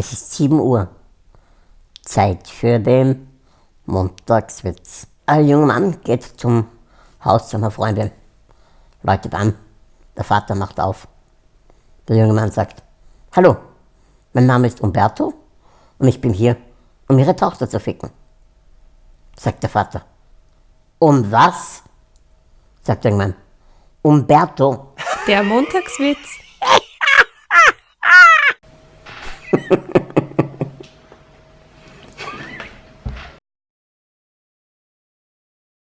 Es ist 7 Uhr. Zeit für den Montagswitz. Ein junger Mann geht zum Haus seiner Freundin, läutet an. Der Vater macht auf. Der junge Mann sagt, Hallo, mein Name ist Umberto und ich bin hier, um Ihre Tochter zu ficken. Sagt der Vater. Um was? sagt der junge Mann. Umberto. Der Montagswitz.